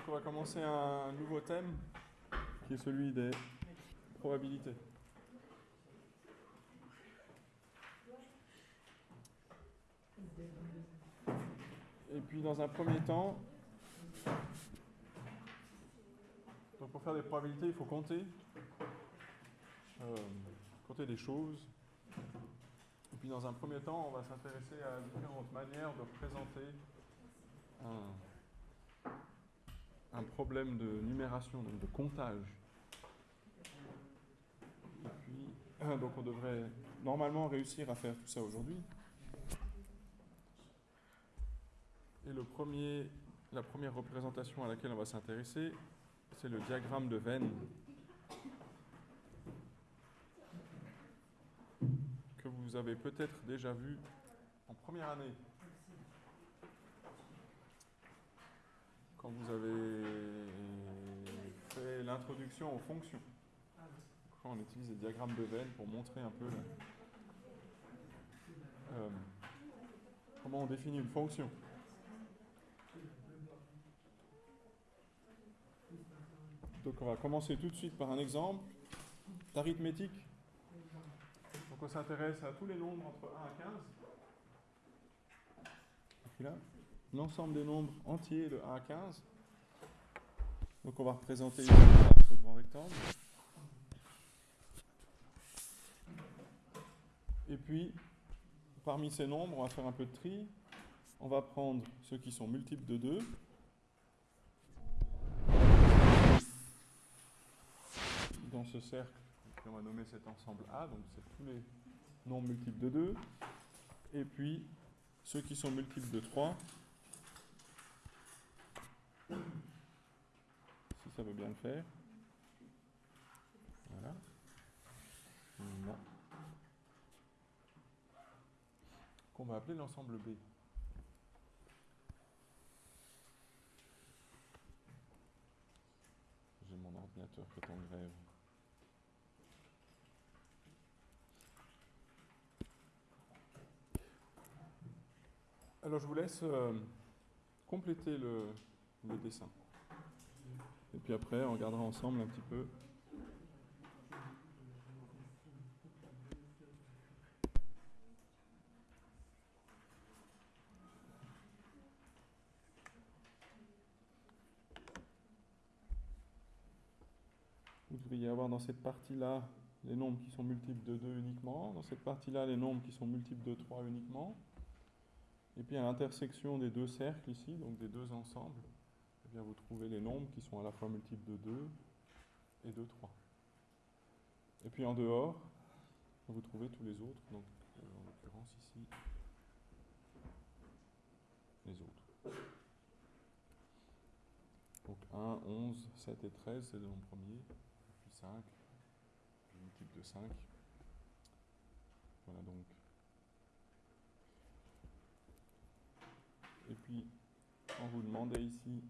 Donc on va commencer un nouveau thème qui est celui des probabilités. Et puis dans un premier temps, donc pour faire des probabilités, il faut compter, euh, compter des choses. Et puis dans un premier temps, on va s'intéresser à différentes manières de représenter un, un problème de numération, donc de comptage. Et puis, donc on devrait normalement réussir à faire tout ça aujourd'hui. Et le premier, la première représentation à laquelle on va s'intéresser, c'est le diagramme de Venn que vous avez peut-être déjà vu en première année. Quand vous avez fait l'introduction aux fonctions. On utilise les diagrammes de Venn pour montrer un peu euh, comment on définit une fonction. Donc on va commencer tout de suite par un exemple d'arithmétique. Donc on s'intéresse à tous les nombres entre 1 à 15. Et puis là, l'ensemble des nombres entiers de 1 à 15. Donc on va représenter ici ce grand rectangle. Et puis, parmi ces nombres, on va faire un peu de tri. On va prendre ceux qui sont multiples de 2. Dans ce cercle, on va nommer cet ensemble A, donc c'est tous les nombres multiples de 2. Et puis, ceux qui sont multiples de 3. Si ça veut bien le faire. Voilà. Là. Qu'on va appeler l'ensemble B. J'ai mon ordinateur qui est en grève. Alors je vous laisse euh, compléter le, le, dessin. Et puis après, on regardera ensemble un petit peu. Vous devriez avoir dans cette partie-là les nombres qui sont multiples de 2 uniquement, dans cette partie-là les nombres qui sont multiples de 3 uniquement, et puis à l'intersection des deux cercles ici, donc des deux ensembles, eh vous trouvez les nombres qui sont à la fois multiples de 2 et de 3. Et puis en dehors, vous trouvez tous les autres, donc en l'occurrence ici, les autres. Donc 1, 11, 7 et 13, c'est le nombre premier, et puis 5, le multiple de 5. Voilà donc. Et puis, on vous demandait ici,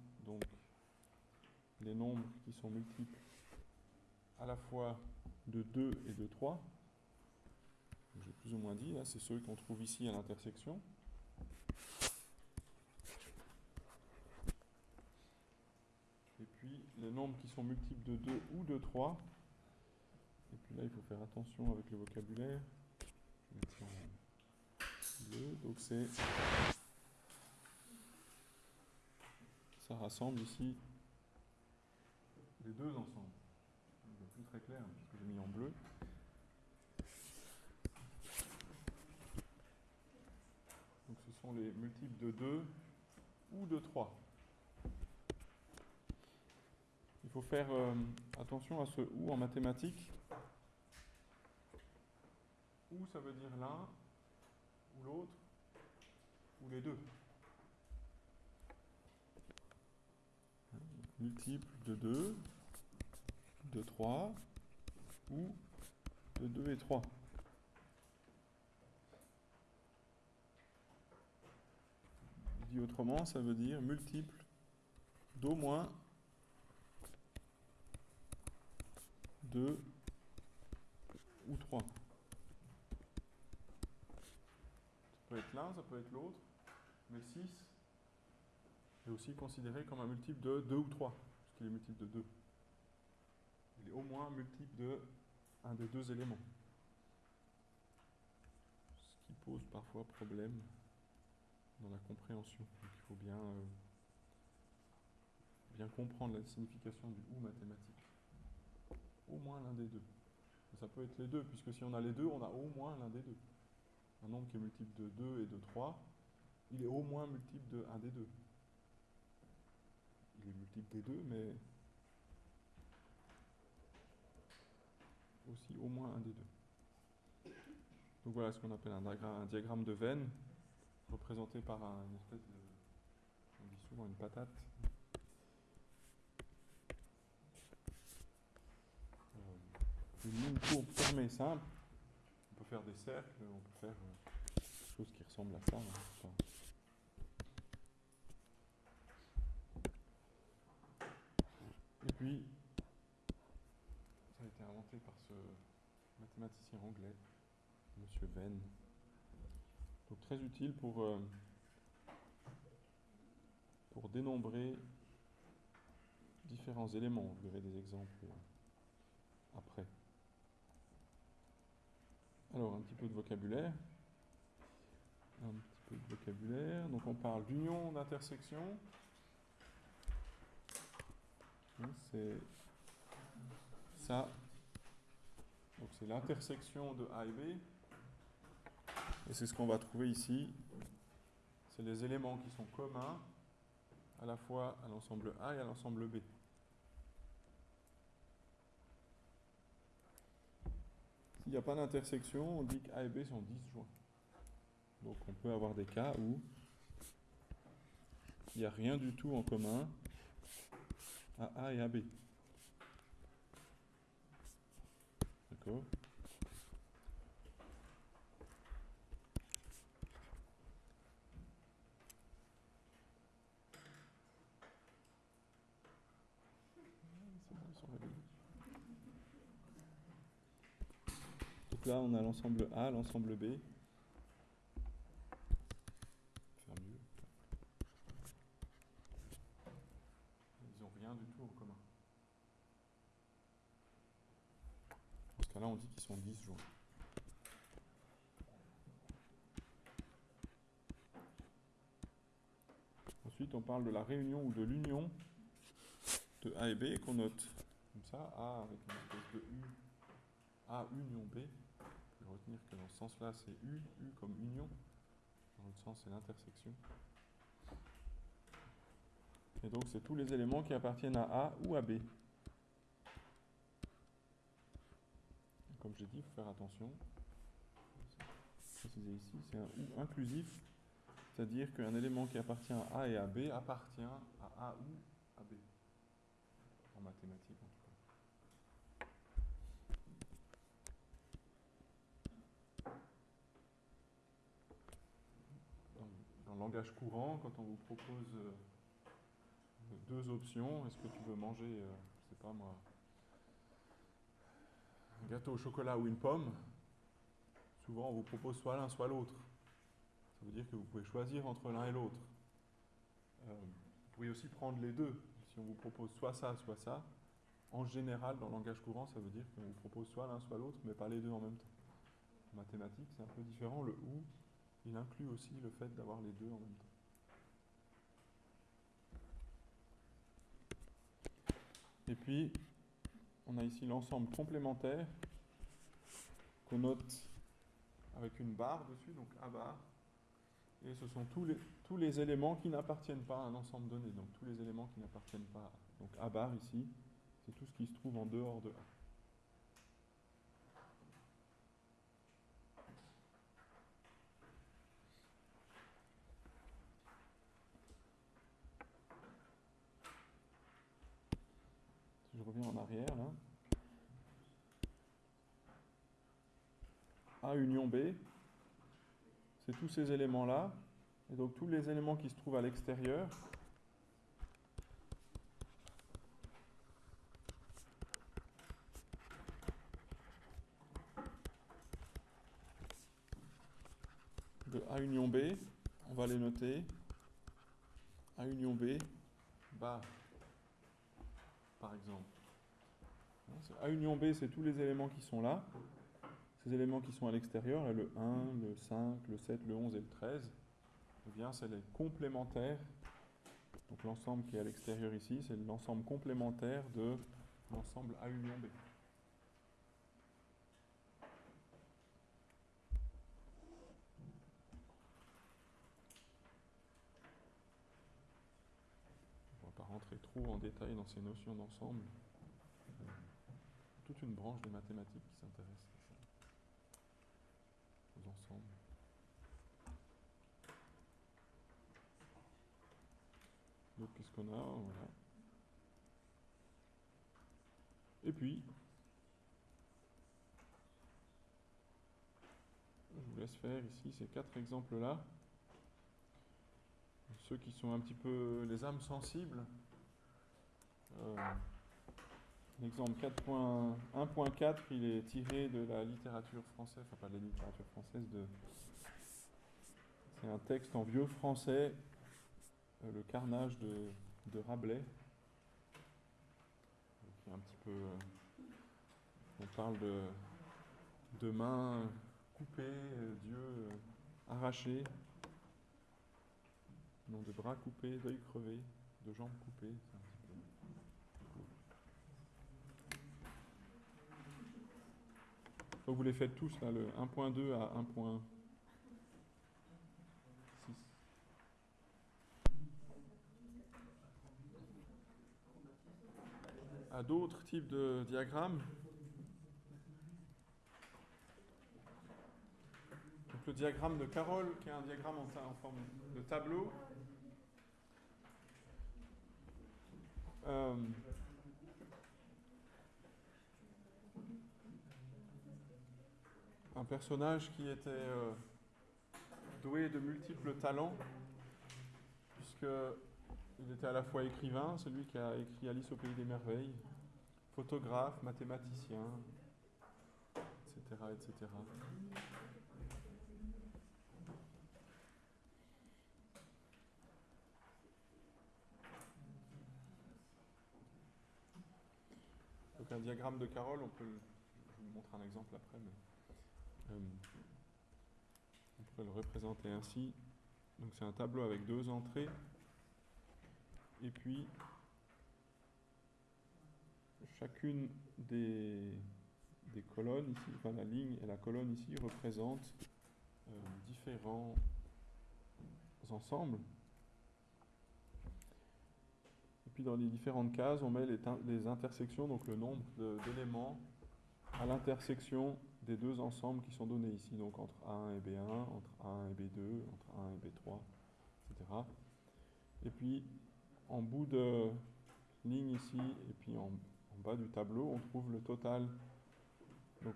les nombres qui sont multiples à la fois de 2 et de 3. J'ai plus ou moins dit, là, c'est ceux qu'on trouve ici à l'intersection. Et puis, les nombres qui sont multiples de 2 ou de 3. Et puis là, il faut faire attention avec le vocabulaire. Je vais en bleu, donc c'est ça rassemble ici deux ensemble. C'est plus très clair, puisque j'ai mis en bleu. Donc ce sont les multiples de 2 ou de 3. Il faut faire euh, attention à ce ou en mathématiques. Ou ça veut dire l'un, ou l'autre, ou les deux. multiple de 2, de 3 ou de 2 et 3. Dit autrement, ça veut dire multiple d'au moins 2 ou 3. Ça peut être l'un, ça peut être l'autre, mais 6, est aussi considéré comme un multiple de 2 ou 3, puisqu'il est multiple de 2. Il est au moins multiple de un des deux éléments. Ce qui pose parfois problème dans la compréhension. Il faut bien, euh, bien comprendre la signification du ou mathématique. Au moins l'un des deux. Ça peut être les deux, puisque si on a les deux, on a au moins l'un des deux. Un nombre qui est multiple de 2 et de 3, il est au moins multiple de 1 des deux. Il est multiple des deux, mais aussi au moins un des deux. Donc voilà ce qu'on appelle un diagramme, de veine, représenté par un, une espèce de, on dit souvent une patate. Euh, une ligne courbe fermée simple. On peut faire des cercles, on peut faire euh, quelque chose qui ressemble à ça. hein. Et puis, ça a été inventé par ce mathématicien anglais, M. Venn. Donc très utile pour, euh, pour dénombrer différents éléments. Vous verrez des exemples euh, après. Alors, un petit peu de vocabulaire. Un petit peu de vocabulaire. Donc on parle d'union, d'intersection. C'est ça. Donc c'est l'intersection de A et B. Et c'est ce qu'on va trouver ici. C'est les éléments qui sont communs à la fois à l'ensemble A et à l'ensemble B. S'il n'y a pas d'intersection, on dit qu'A et B sont disjoints. Donc on peut avoir des cas où il n'y a rien du tout en commun à A et à B. Donc là, on a l'ensemble A, l'ensemble B. Faire mieux. Ils n'ont rien du tout en commun. Dans ce cas-là, on dit qu'ils sont disjoints. Ensuite, on parle de la réunion ou de l'union de A et B qu'on note comme ça, A avec une espèce de U, A union B. Vous pouvez retenir que dans ce sens-là, c'est U, U comme union. Dans l'autre sens, c'est l'intersection. Et donc, c'est tous les éléments qui appartiennent à A ou à B. Et comme j'ai dit, il faut faire attention. Préciser ici, c'est un ou inclusif, c'est-à-dire qu'un élément qui appartient à A et à B appartient à A ou à B. En mathématiques, en tout cas. Dans, le langage courant, quand on vous propose euh, deux options, est-ce que tu veux manger, euh, je sais pas moi, un gâteau au chocolat ou une pomme, souvent on vous propose soit l'un, soit l'autre. Ça veut dire que vous pouvez choisir entre l'un et l'autre. Euh, vous pouvez aussi prendre les deux. Si on vous propose soit ça, soit ça, en général, dans le langage courant, ça veut dire qu'on vous propose soit l'un, soit l'autre, mais pas les deux en même temps. En mathématiques, c'est un peu différent. Le ou, il inclut aussi le fait d'avoir les deux en même temps. Et puis, on a ici l'ensemble complémentaire qu'on note avec une barre dessus, donc A barre. Et ce sont tous les, tous les éléments qui n'appartiennent pas à un ensemble donné. Donc tous les éléments qui n'appartiennent pas. à- Donc A bar ici, c'est tout ce qui se trouve en dehors de A. Si je reviens en arrière là. A union B, tous ces éléments-là. Et donc tous les éléments qui se trouvent à l'extérieur. de A union B, on va les noter A union B, bar, par exemple. A union B, c'est tous les éléments qui sont là. Ces éléments qui sont à l'extérieur, le 1, le 5, le 7, le 11 et le 13, eh bien, c'est les complémentaires. Donc l'ensemble qui est à l'extérieur ici, c'est l'ensemble complémentaire de l'ensemble A union B. On ne va pas rentrer trop en détail dans ces notions d'ensemble. Toute une branche des mathématiques qui s'intéresse aux ensembles. Donc qu'est-ce qu'on a? Voilà. Et puis, je vous laisse faire ici ces quatre exemples-là. Ceux qui sont un petit peu les âmes sensibles. Euh, L'exemple 1.4, il est tiré de la littérature française, enfin pas de la littérature française, de... c'est un texte en vieux français, euh, le carnage de, de Rabelais, un petit peu... Euh, on parle de, de mains coupées, euh, arrachés, non de bras coupés, d'œils crevés, de jambes coupées. Vous les faites tous là, le 1.2 à 1.6. À d'autres types de diagrammes. Donc le diagramme de Carole, qui est un diagramme en, en forme de tableau. Euh, un personnage qui était euh, doué de multiples talents, puisqu'il était à la fois écrivain, celui qui a écrit Alice au pays des merveilles, photographe, mathématicien, etc. etc. Donc un diagramme de Carole, on peut, je vous montrer un exemple après, mais on pourrait le représenter ainsi. Donc c'est un tableau avec deux entrées. Et puis, chacune des, des colonnes ici, enfin la ligne et la colonne ici représentent euh, différents ensembles. Et puis dans les différentes cases, on met les intersections, donc le nombre d'éléments à l'intersection des deux ensembles qui sont donnés ici, donc entre A1 et B1, entre A1 et B2, entre A1 et B3, etc. Et puis, en bout de ligne ici, et puis en, bas du tableau, on trouve le total, donc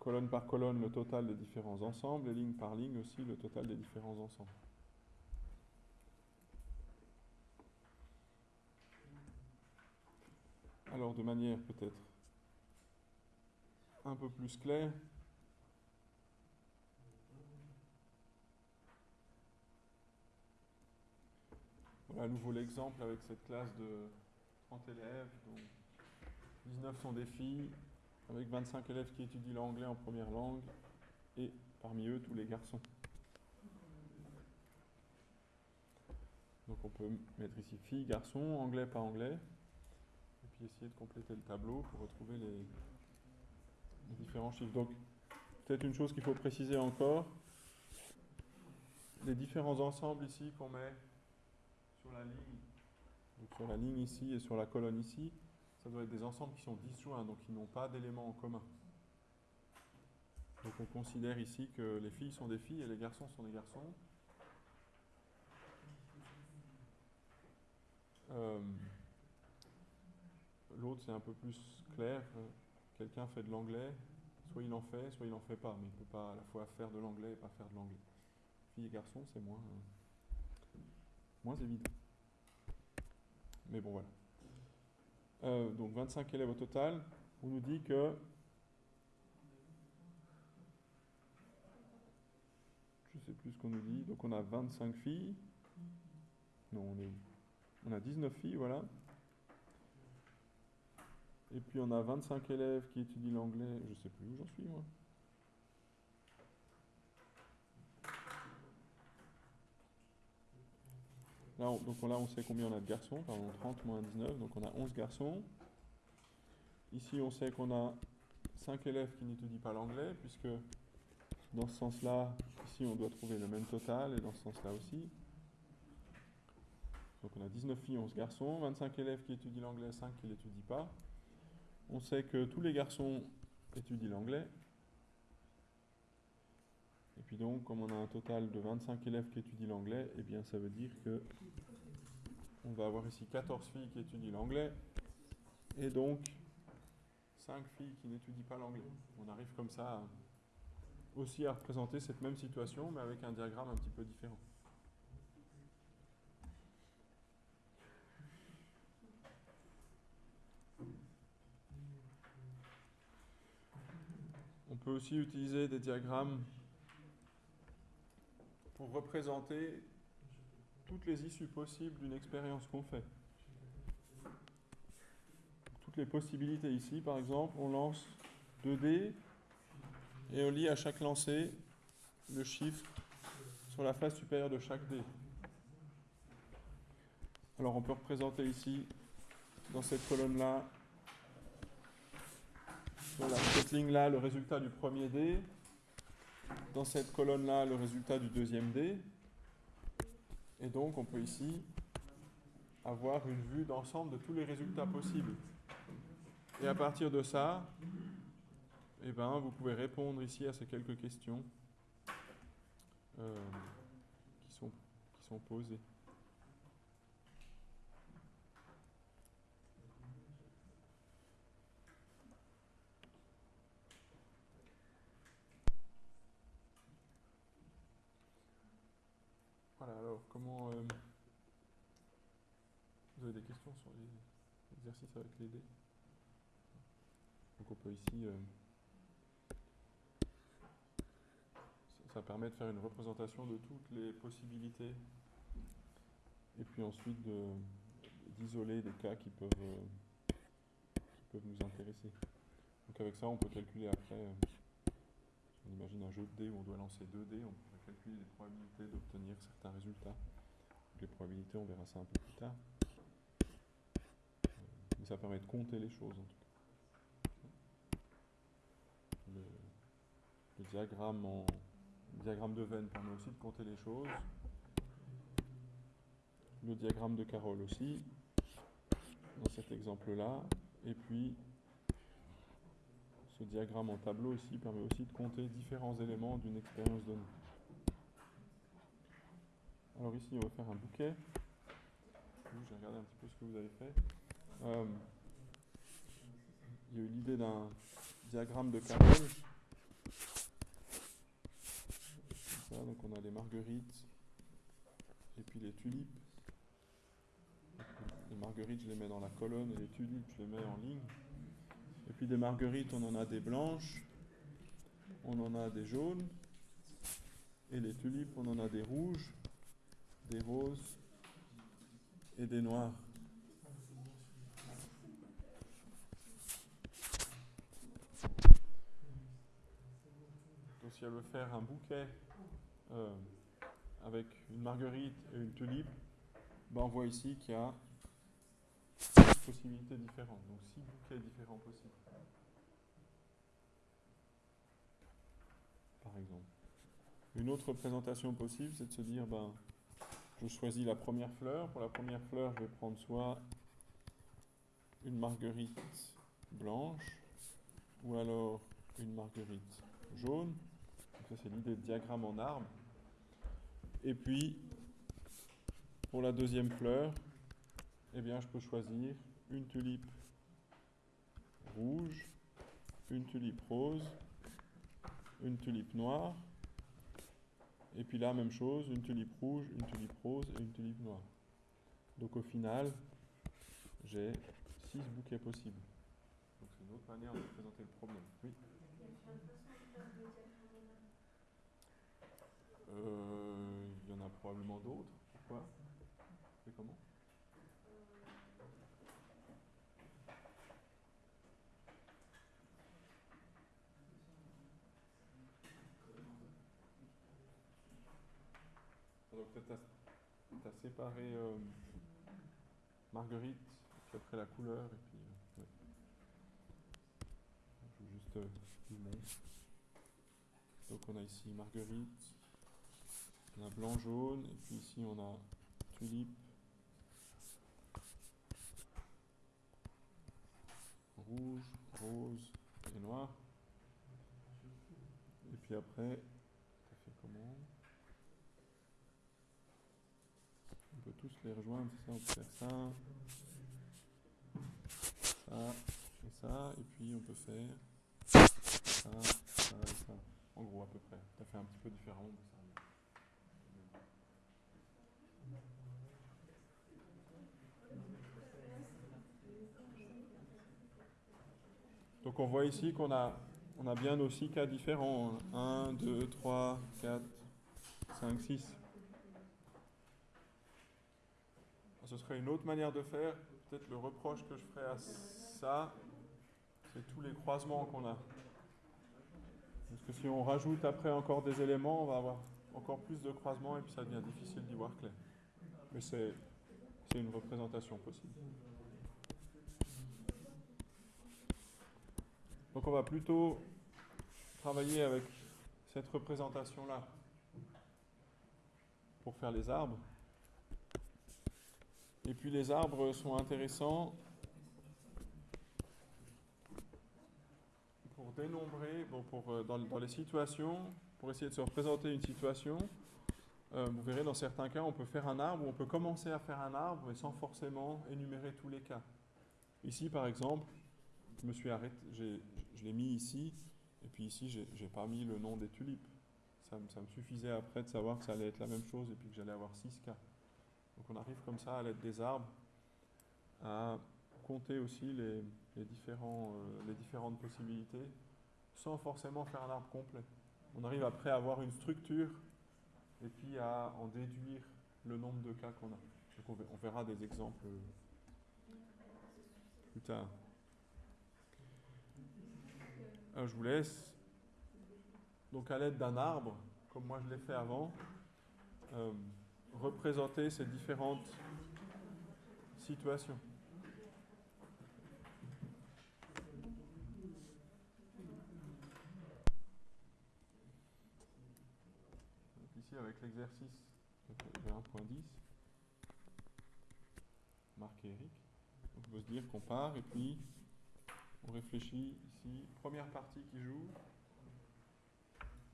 colonne par colonne, le total des différents ensembles, et ligne par ligne aussi, le total des différents ensembles. Alors, de manière peut-être un peu plus clair. Voilà à nouveau l'exemple avec cette classe de 30 élèves, dont 19 sont des filles, avec 25 élèves qui étudient l'anglais en première langue, et parmi eux tous les garçons. Donc on peut mettre ici filles, garçons, anglais, pas anglais, et puis essayer de compléter le tableau pour retrouver les, Donc, peut-être une chose qu'il faut préciser encore, les différents ensembles ici qu'on met sur la ligne, sur la ligne ici et sur la colonne ici, ça doit être des ensembles qui sont disjoints, donc qui n'ont pas d'éléments en commun. Donc on considère ici que les filles sont des filles et les garçons sont des garçons. Euh, l'autre c'est un peu plus clair quelqu'un fait de l'anglais, soit il en fait, soit il n'en fait pas, mais il ne peut pas à la fois faire de l'anglais et pas faire de l'anglais. Filles et garçons, c'est moins, euh, moins évident. Mais bon, voilà. Euh, donc 25 élèves au total. On nous dit que je ne sais plus ce qu'on nous dit. Donc on a 25 filles. Non, on est où? On a 19 filles, voilà. Et puis on a 25 élèves qui étudient l'anglais. Je sais plus où j'en suis, moi. Là, on, donc là, on sait combien on a de garçons. Pardon, 30 moins 19, donc on a 11 garçons. Ici, on sait qu'on a 5 élèves qui n'étudient pas l'anglais, puisque dans ce sens-là, ici, on doit trouver le même total, et dans ce sens-là aussi. Donc on a 19 filles, 11 garçons, 25 élèves qui étudient l'anglais, 5 qui ne l'étudient pas. On sait que tous les garçons étudient l'anglais. Et puis donc, comme on a un total de 25 élèves qui étudient l'anglais, eh bien ça veut dire que on va avoir ici 14 filles qui étudient l'anglais et donc 5 filles qui n'étudient pas l'anglais. On arrive comme ça aussi à représenter cette même situation, mais avec un diagramme un petit peu différent. On peut aussi utiliser des diagrammes pour représenter toutes les issues possibles d'une expérience qu'on fait. Toutes les possibilités ici, par exemple, on lance 2 dés et on lit à chaque lancer le chiffre sur la face supérieure de chaque dé. Alors on peut représenter ici, dans cette colonne-là, sur cette ligne-là, le résultat du premier dé, dans cette colonne-là, le résultat du deuxième dé, et donc on peut ici avoir une vue d'ensemble de tous les résultats possibles. Et à partir de ça, eh ben, vous pouvez répondre ici à ces quelques questions euh, qui, sont, qui sont posées. Voilà, alors comment... Euh, vous avez des questions sur les exercices avec les dés? Donc on peut ici... Euh, ça permet de faire une représentation de toutes les possibilités et puis ensuite d'isoler des cas qui peuvent, euh, qui peuvent nous intéresser. Donc avec ça, on peut calculer après, euh, on imagine un jeu de dés où on doit lancer deux dés, on calculer les probabilités d'obtenir certains résultats. les probabilités, on verra ça un peu plus tard. Euh, mais ça permet de compter les choses en tout cas. Le, diagramme en, diagramme de Venn permet aussi de compter les choses. Le diagramme de Carole aussi, dans cet exemple-là. Et puis, ce diagramme en tableau aussi permet aussi de compter différents éléments d'une expérience donnée. Alors ici, on va faire un bouquet. J'ai regardé un petit peu ce que vous avez fait. Euh, il y a eu l'idée d'un diagramme de Carole donc on a les marguerites et puis les tulipes. Les marguerites, je les mets dans la colonne et les tulipes, je les mets en ligne. Et puis des marguerites, on en a des blanches, on en a des jaunes, et les tulipes, on en a des rouges, des roses et des noirs. Donc si elle veut faire un bouquet euh, avec une marguerite et une tulipe, ben on voit ici qu'il y a possibilités différentes, donc six bouquets différents possibles. Par exemple. Une autre présentation possible, c'est de se dire, ben, je choisis la première fleur. Pour la première fleur, je vais prendre soit une marguerite blanche, ou alors une marguerite jaune. ça, c'est l'idée de diagramme en arbre. Et puis, pour la deuxième fleur, eh bien, je peux choisir une tulipe rouge, une tulipe rose, une tulipe noire, et puis là, même chose, une tulipe rouge, une tulipe rose et une tulipe noire. Donc au final, j'ai six bouquets possibles. Donc c'est une autre manière de présenter le problème. Oui. Euh, il y en a probablement d'autres. Pourquoi C'est comment peut-être séparé euh, Marguerite, puis après la couleur, et puis. Euh, juste euh. Donc on a ici Marguerite, on a blanc jaune, et puis ici on a tulipe, rouge, rose et noir. Et puis après, ça fait comment On peut tous les rejoindre, c'est ça, on peut faire ça, ça et ça, et puis on peut faire ça, ça et ça. En gros, à peu près. Ça fait un petit peu différemment, ça. Donc on voit ici qu'on a, on a bien nos six cas différents. 1, 2, 3, 4, 5, 6. Ce serait une autre manière de faire. Peut-être le reproche que je ferais à ça, c'est tous les croisements qu'on a. Parce que si on rajoute après encore des éléments, on va avoir encore plus de croisements et puis ça devient difficile d'y voir clair. Mais c'est une représentation possible. Donc on va plutôt travailler avec cette représentation-là pour faire les arbres. Et puis les arbres sont intéressants pour dénombrer, pour, euh, dans, dans, les situations, pour essayer de se représenter une situation. Euh, vous verrez, dans certains cas, on peut faire un arbre, ou on peut commencer à faire un arbre, mais sans forcément énumérer tous les cas. Ici, par exemple, je me suis arrêté, je l'ai mis ici, et puis ici, j'ai pas mis le nom des tulipes. Ça, ça, me suffisait après de savoir que ça allait être la même chose, et puis que j'allais avoir 6 cas. Donc on arrive comme ça, à l'aide des arbres, à compter aussi les, les, différents, euh, les différentes possibilités, sans forcément faire un arbre complet. On arrive après à avoir une structure, et puis à en déduire le nombre de cas qu'on a. Donc on verra des exemples plus tard. Alors je vous laisse, donc à l'aide d'un arbre, comme moi je l'ai fait avant, euh, représenter ces différentes situations. Ici avec l'exercice 1.10, marqué Eric, on peut se dire qu'on part et puis on réfléchit ici, première partie qui joue.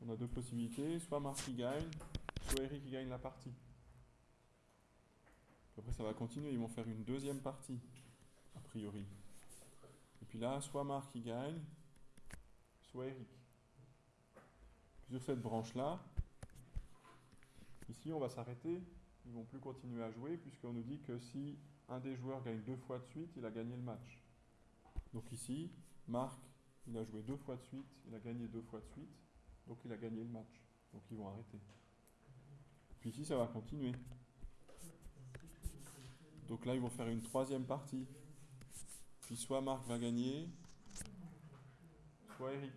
On a deux possibilités, soit Marc qui gagne, soit Eric qui gagne la partie. Après ça va continuer, ils vont faire une deuxième partie, a priori. Et puis là, soit Marc qui gagne, soit Eric. Sur cette branche-là, ici on va s'arrêter, ils vont plus continuer à jouer puisqu'on nous dit que si un des joueurs gagne deux fois de suite, il a gagné le match. Donc ici, Marc, il a joué deux fois de suite, il a gagné deux fois de suite, donc il a gagné le match. Donc ils vont arrêter. Puis ici, ça va continuer. Donc là, ils vont faire une troisième partie. Puis soit Marc va gagner, soit Eric.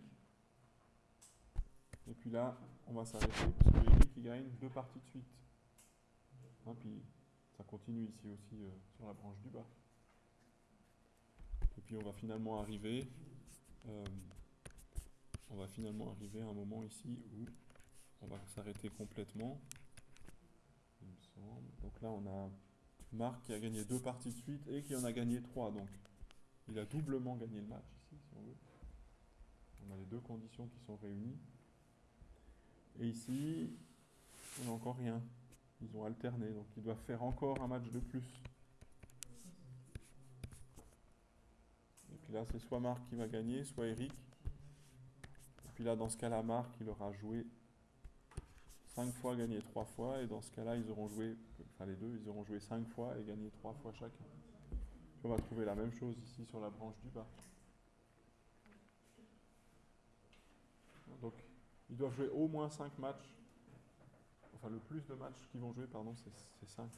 Et puis là, on va s'arrêter, parce que Eric, il gagne deux parties de suite. Hein, puis ça continue ici aussi euh, sur la branche du bas. Et puis on va finalement arriver, euh, on va finalement arriver à un moment ici où on va s'arrêter complètement. Donc là on a Marc qui a gagné deux parties de suite et qui en a gagné trois. Donc il a doublement gagné le match ici, si on veut. On a les deux conditions qui sont réunies. Et ici, on n'a encore rien. Ils ont alterné, donc ils doivent faire encore un match de plus. Et puis là, c'est soit Marc qui va gagner, soit Eric. Et puis là, dans ce cas-là, Marc, il aura joué 5 fois, gagné 3 fois. Et dans ce cas-là, ils auront joué, enfin les deux, ils auront joué 5 fois et gagné 3 fois chacun. on va trouver la même chose ici sur la branche du bas. Donc, ils doivent jouer au moins 5 matchs. Enfin, le plus de matchs qu'ils vont jouer, pardon, c'est 5.